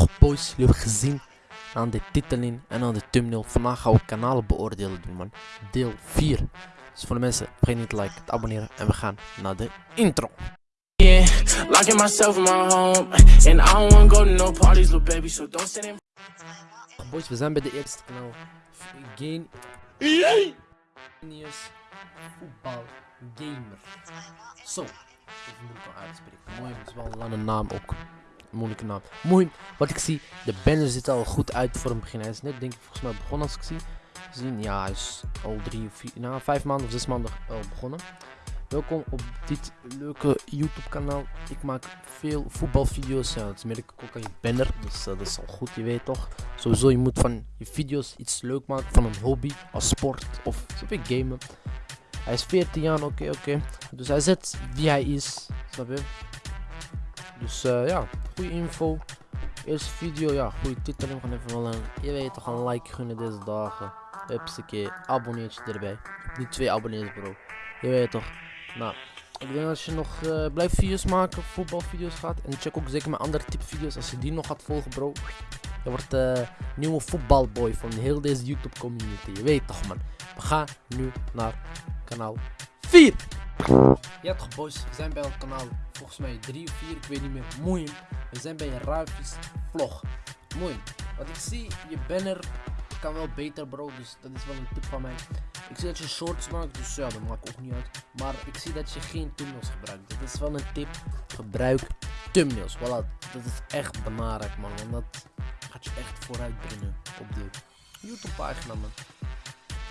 toch boys, jullie hebben gezien aan de titeling en aan de thumbnail. Vandaag gaan we kanalen beoordelen doen man. Deel 4. Dus voor de mensen, vergeet niet te liken, te abonneren en we gaan naar de intro. Yeah, locking myself in my home, and I don't wanna go to no parties, little baby. So don't stand in. Boys, we zijn bij de eerste kanaal. Game... Genius Voetbal Gamer. Zo. Even moeilijk om uit te spreken. Mooi, het is wel een lange naam ook. Moeilijke naam. Mooi, wat ik zie, de banner ziet al goed uit voor een begin. Hij is net denk ik volgens mij begonnen als ik zie. Zien, ja, is al drie of vier, nou, vijf maanden of zes maanden al begonnen. Welkom op dit leuke YouTube kanaal. Ik maak veel voetbalvideo's. Ja, dat merk ik ook aan je banner. Dus eh, dat is al goed, je weet toch. Sowieso, je moet van je video's iets leuk maken. Van een hobby, als sport of zoals gamen. Hij is 14 jaar, oké, oké. Dus hij zet wie hij is. Snap je? Dus eh, ja, goede info. Eerste video, ja, goede titel. We gaan even wel een, je weet toch, een like gunnen deze dagen. Hupsakee, abonneertje erbij. Niet twee abonnees bro. Je weet toch. Nou, ik denk als je nog uh, blijft video's maken, voetbalvideo's gaat. En check ook zeker mijn andere type video's als je die nog gaat volgen bro. Je wordt uh, nieuwe voetbalboy van heel deze YouTube community. Je weet toch man. We gaan nu naar kanaal 4. Ja toch boys, we zijn bij het kanaal volgens mij 3 of 4, ik weet niet meer. Mooi. We zijn bij Ruifjes vlog. Mooi. Wat ik zie, je banner kan wel beter bro, dus dat is wel een tip van mij. Ik zie dat je shorts maakt, dus ja, dat maakt ook niet uit. Maar ik zie dat je geen thumbnails gebruikt. Dat is wel een tip. Gebruik thumbnails. Voilà, dat is echt belangrijk man, want dat gaat je echt vooruit brengen op de YouTube pagina man.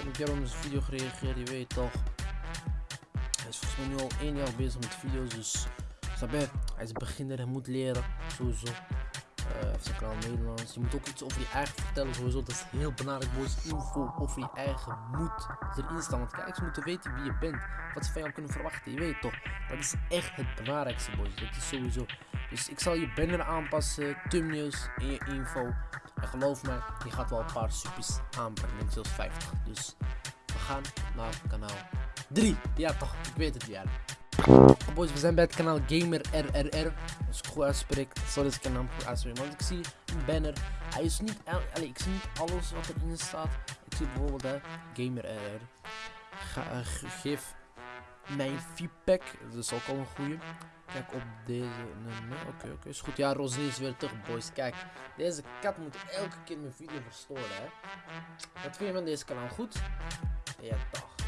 Ik heb een op een video gereageerd, je weet toch. Hij is volgens mij nu al één jaar bezig met video's, dus snap je? Hij is beginner, hij moet leren, sowieso. Uh, heeft zijn kanaal Nederlands. Je moet ook iets over je eigen vertellen, sowieso. Dat is heel belangrijk, boys. Info over je eigen moet erin staan. Want kijkers moeten weten wie je bent. Wat ze van jou kunnen verwachten, je weet toch? Dat is echt het belangrijkste, boys. Dat is sowieso. Dus ik zal je banner aanpassen, thumbnails in je info. En geloof me, je gaat wel een paar suppies aanbrengen. Zelfs 50. Dus we gaan naar kanaal 3. Ja toch, ik weet het ja. Boys, we zijn bij het kanaal Gamer RRR. Als ik goed uitspreek, sorry als ik een naam goed. Want ik zie een banner. Hij is niet, ik zie niet alles wat erin staat. Ik zie bijvoorbeeld hè, Gamer RR. Uh, geef mijn feedback. Dat is ook al een goede. Kijk op deze. Oké, oké, is goed. Ja, Rosie is weer terug, boys. Kijk, deze kat moet elke keer mijn video verstoren, hè. Wat vind je van deze kanaal? Goed? Ja, toch.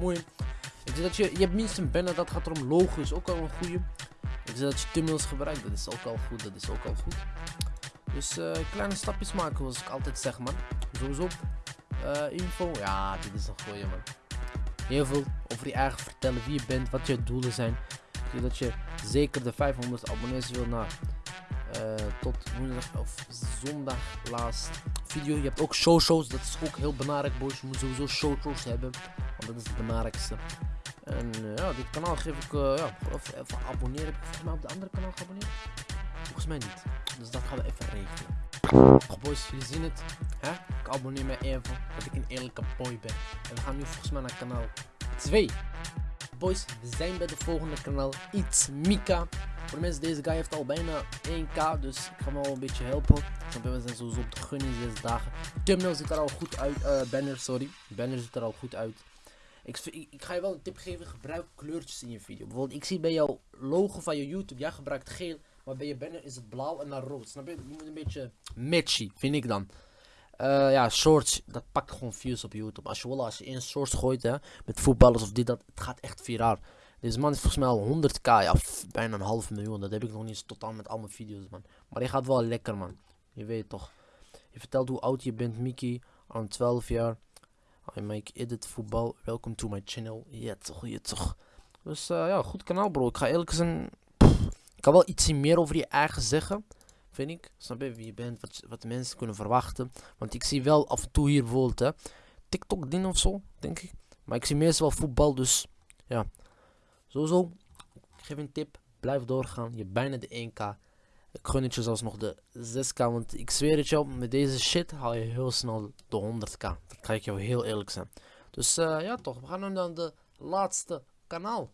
Mooi. Ik zie dat je, je hebt minstens een banner, dat gaat erom. Logo is ook al een goede. Ik zie dat je thumbnails gebruikt, dat is ook al goed. Dat is ook al goed. Dus uh, kleine stapjes maken, zoals ik altijd zeg, man. Sowieso. Uh, info, ja, dit is een goeie, man heel veel over je eigen vertellen, wie je bent, wat je doelen zijn. Zodat je zeker de 500 abonnees wil naar tot woensdag of zondag laatst video. Je hebt ook showshows, dat is ook heel belangrijk boys. Je moet sowieso showshows hebben, want dat is het belangrijkste. En uh, ja, dit kanaal geef ik, uh, ja, of, even abonneren. Heb ik volgens mij op de andere kanaal geabonneerd? Volgens mij niet. Dus dat gaan we even regelen. Oh boys, jullie zien het. Hè? Ik abonneer me even dat ik een eerlijke boy ben. En we gaan nu volgens mij naar kanaal 2. Boys, we zijn bij de volgende kanaal. It's Mika. Voor de mensen, deze guy heeft al bijna 1k. Dus ik ga hem al een beetje helpen. We zijn sowieso op de gunning deze dagen. Thumbnail ziet er al goed uit. Uh, banner, sorry. Banner ziet er al goed uit. Ik, ik, ga je wel een tip geven. Gebruik kleurtjes in je video. Bijvoorbeeld, ik zie bij jouw logo van je YouTube. Jij gebruikt geel. Maar bij je banner is het blauw en dan rood. Snap je? Je moet een beetje matchy, vind ik dan. Uh, ja, shorts, dat pakt gewoon views op YouTube. Als je wil, als je in shorts gooit, hè, met voetballers of dit, dat, het gaat echt viraal. Deze man is volgens mij al 100k, ja, bijna een half miljoen. Dat heb ik nog niet eens totaal met al mijn video's, man. Maar die gaat wel lekker, man. Je weet toch. Je vertelt hoe oud je bent, Mickey. Aan 12 jaar. I make edit voetbal. Welcome to my channel. Ja, toch, ja, toch. Dus uh, ja, goed kanaal, bro. Ik ga eerlijk zijn kan wel iets meer over je eigen zeggen. Vind ik. Snap je wie je bent, wat, wat mensen kunnen verwachten. Want ik zie wel af en toe hier bijvoorbeeld hè, TikTok dingen of zo, denk ik. Maar ik zie meestal voetbal, dus ja. Sowieso, ik geef een tip. Blijf doorgaan. Je hebt bijna de 1k. Ik gun het je zelfs nog de 6k. Want ik zweer het jou, met deze shit haal je heel snel de 100k. Dat ga ik jou heel eerlijk zijn. Dus uh, ja toch, we gaan nu naar de laatste kanaal.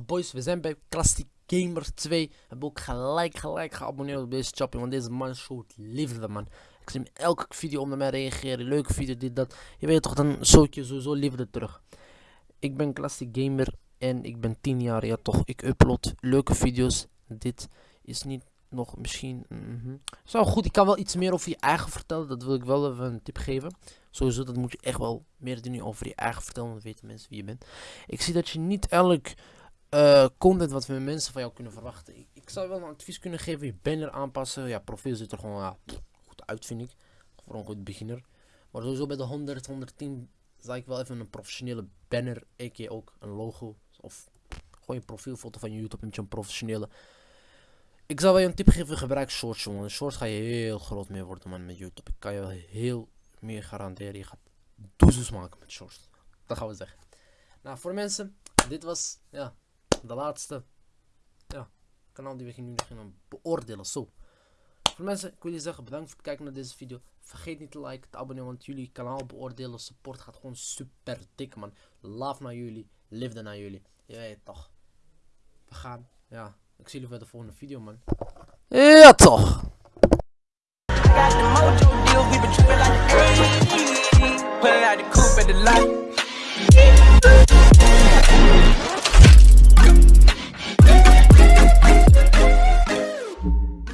Boys, we zijn bij Klassiek Gamer 2. Heb ook gelijk, gelijk geabonneerd op deze chappie. Want deze man showt liefde, man. Ik zie hem elke video onder mij reageren. Leuke video, dit, dat. Je weet toch, dan zoek je sowieso liefde terug. Ik ben Classic Gamer en ik ben 10 jaar. Ja, toch. Ik upload leuke video's. Dit is niet nog misschien. Mm Zo goed, ik kan wel iets meer over je eigen vertellen. Dat wil ik wel even een tip geven. Sowieso, dat moet je echt wel meer dingen over je eigen vertellen. Dan weten mensen wie je bent. Ik zie dat je niet elk uh, content wat we mensen van jou kunnen verwachten. Ik, zou wel een advies kunnen geven. Je banner aanpassen. Ja, profiel ziet er gewoon goed uit, vind ik. Voor een goed beginner. Maar sowieso bij de 100, 110 zou ik wel even een professionele banner. A.k.a. ook een logo. Of gewoon je profielfoto van YouTube met je een professionele. Ik zou wel je een tip geven, gebruik shorts jongen. Shorts ga je heel groot mee worden man met YouTube. Ik kan je wel heel meer garanderen. Je gaat doezels maken met shorts. Dat gaan we zeggen. Nou, voor mensen, dit was ja, de laatste ja, kanaal die we nu gaan beoordelen. Zo. Mensen, ik wil je zeggen bedankt voor het kijken naar deze video. Vergeet niet te liken, te abonneren, want jullie kanaal beoordelen, support gaat gewoon super dik man. Love naar jullie, liefde naar jullie. Je weet toch. We gaan, ja. Ik zie jullie bij de volgende video man. Ja toch.